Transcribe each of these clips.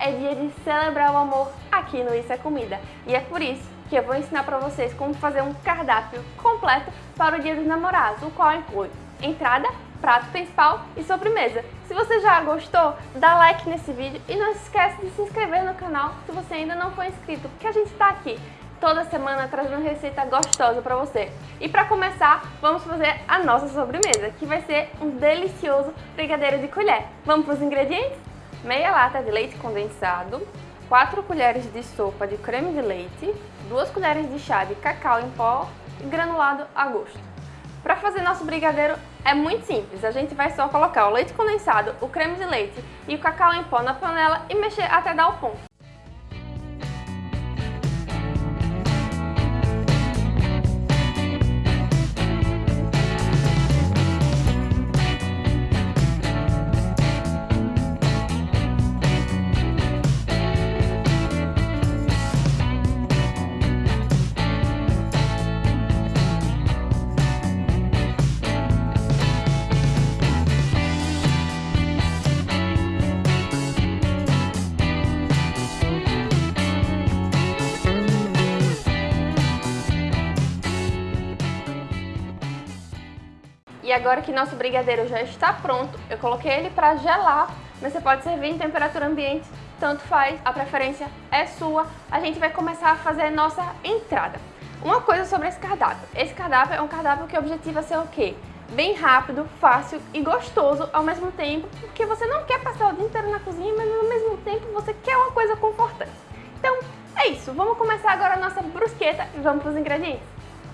é dia de celebrar o amor aqui no Isso é Comida. E é por isso que eu vou ensinar para vocês como fazer um cardápio completo para o Dia dos Namorados, o qual inclui entrada, prato principal e sobremesa. Se você já gostou, dá like nesse vídeo e não esquece de se inscrever no canal se você ainda não for inscrito, porque a gente está aqui toda semana trazendo receita gostosa para você. E para começar, vamos fazer a nossa sobremesa, que vai ser um delicioso brigadeiro de colher. Vamos para os ingredientes? Meia lata de leite condensado, 4 colheres de sopa de creme de leite, 2 colheres de chá de cacau em pó e granulado a gosto. Para fazer nosso brigadeiro é muito simples, a gente vai só colocar o leite condensado, o creme de leite e o cacau em pó na panela e mexer até dar o ponto. Agora que nosso brigadeiro já está pronto, eu coloquei ele para gelar, mas você pode servir em temperatura ambiente, tanto faz, a preferência é sua. A gente vai começar a fazer nossa entrada. Uma coisa sobre esse cardápio. Esse cardápio é um cardápio que objetiva ser o quê? Bem rápido, fácil e gostoso ao mesmo tempo, porque você não quer passar o dia inteiro na cozinha, mas ao mesmo tempo você quer uma coisa confortante. Então, é isso. Vamos começar agora a nossa brusqueta e vamos para os ingredientes.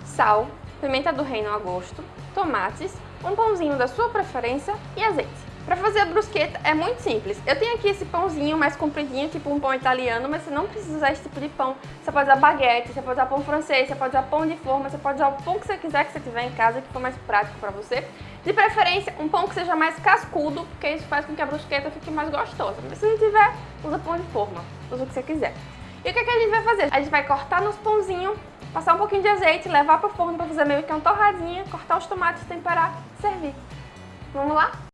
Sal, pimenta do reino a gosto, tomates, um pãozinho da sua preferência e azeite. Para fazer a brusqueta é muito simples. Eu tenho aqui esse pãozinho mais compridinho, tipo um pão italiano, mas você não precisa usar esse tipo de pão. Você pode usar baguete, você pode usar pão francês, você pode usar pão de forma, você pode usar o pão que você quiser que você tiver em casa, que for mais prático para você. De preferência, um pão que seja mais cascudo, porque isso faz com que a brusqueta fique mais gostosa. Mas se não tiver, usa pão de forma, usa o que você quiser. E o que, é que a gente vai fazer? A gente vai cortar nos pãozinhos passar um pouquinho de azeite, levar para o forno para fazer meio que uma torradinha, cortar os tomates, temperar, servir. Vamos lá?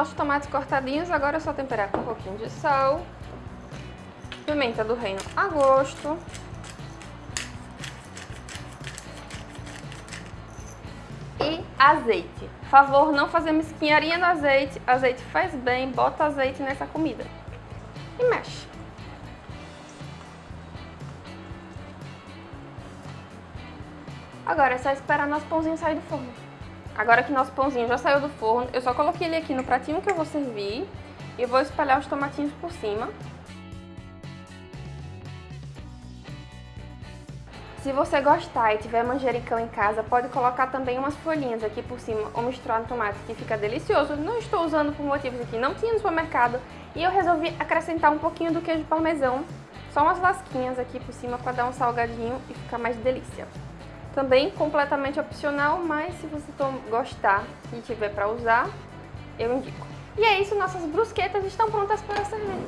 Nossos tomates cortadinhos, agora é só temperar com um pouquinho de sal, pimenta do reino a gosto, e azeite. Favor, não fazer mesquinharia no azeite, azeite faz bem, bota azeite nessa comida e mexe. Agora é só esperar nosso pãozinho sair do forno. Agora que nosso pãozinho já saiu do forno, eu só coloquei ele aqui no pratinho que eu vou servir e vou espalhar os tomatinhos por cima. Se você gostar e tiver manjericão em casa, pode colocar também umas folhinhas aqui por cima ou misturar no tomate, que fica delicioso. Não estou usando por motivos aqui, não tinha no supermercado. E eu resolvi acrescentar um pouquinho do queijo parmesão, só umas lasquinhas aqui por cima para dar um salgadinho e ficar mais delícia. Também completamente opcional, mas se você gostar e tiver para usar, eu indico. E é isso, nossas brusquetas estão prontas para servir.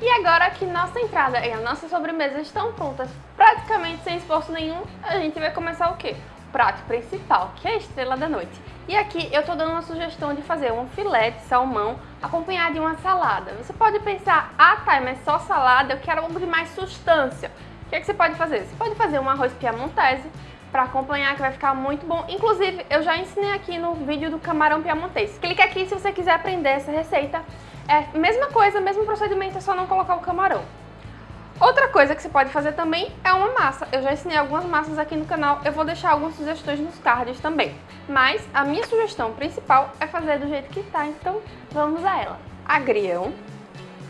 E agora que nossa entrada e a nossa sobremesa estão prontas, praticamente sem esforço nenhum, a gente vai começar o quê? O prato principal, que é a estrela da noite. E aqui eu tô dando uma sugestão de fazer um filé de salmão acompanhado de uma salada. Você pode pensar, ah tá, mas só salada, eu quero algo de mais substância. O que, é que você pode fazer? Você pode fazer um arroz piamontese para acompanhar, que vai ficar muito bom. Inclusive, eu já ensinei aqui no vídeo do camarão piamontês. Clique aqui se você quiser aprender essa receita. É mesma coisa, mesmo procedimento, é só não colocar o camarão. Outra coisa que você pode fazer também é uma massa. Eu já ensinei algumas massas aqui no canal, eu vou deixar algumas sugestões nos cards também. Mas a minha sugestão principal é fazer do jeito que tá, então vamos a ela. Agrião,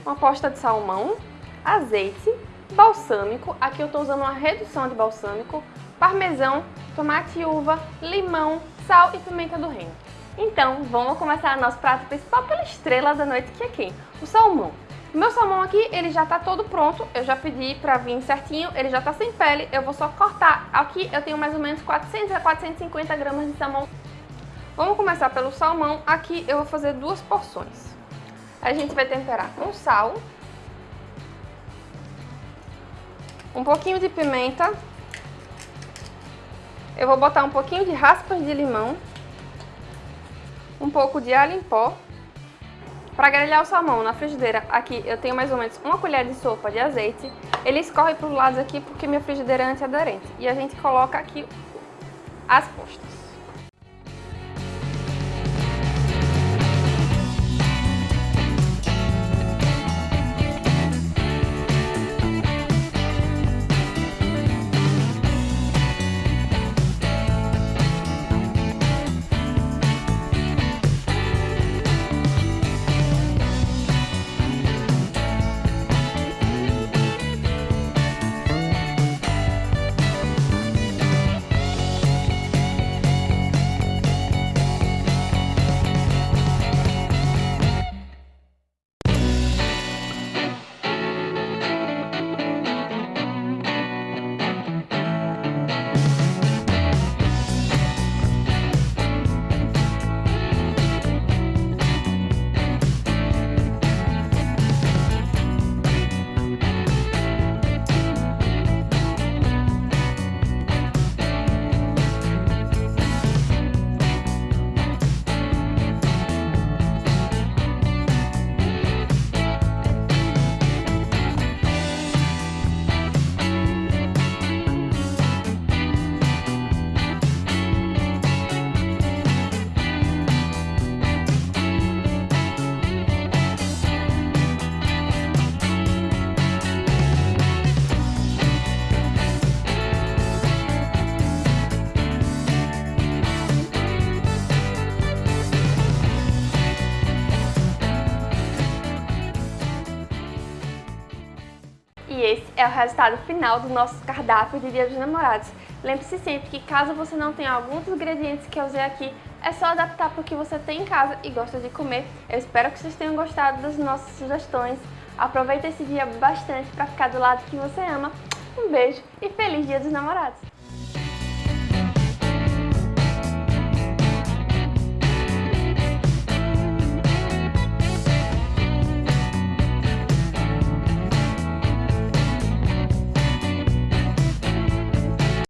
uma posta de salmão, azeite, balsâmico, aqui eu estou usando uma redução de balsâmico, parmesão, tomate e uva, limão, sal e pimenta do reino. Então, vamos começar nosso prato principal pela estrela da noite, que é quem? O salmão. O meu salmão aqui, ele já tá todo pronto, eu já pedi pra vir certinho, ele já tá sem pele, eu vou só cortar. Aqui eu tenho mais ou menos 400 a 450 gramas de salmão. Vamos começar pelo salmão, aqui eu vou fazer duas porções. A gente vai temperar com sal, um pouquinho de pimenta, eu vou botar um pouquinho de raspas de limão, um pouco de alho em pó. Para grelhar o salmão na frigideira, aqui eu tenho mais ou menos uma colher de sopa de azeite. Ele escorre para os lados aqui porque minha frigideira é antiaderente. E a gente coloca aqui as postas. É o resultado final do nosso cardápio de Dia dos Namorados. Lembre-se sempre que caso você não tenha alguns dos ingredientes que eu usei aqui, é só adaptar para o que você tem em casa e gosta de comer. Eu espero que vocês tenham gostado das nossas sugestões. Aproveita esse dia bastante para ficar do lado que você ama. Um beijo e feliz Dia dos Namorados!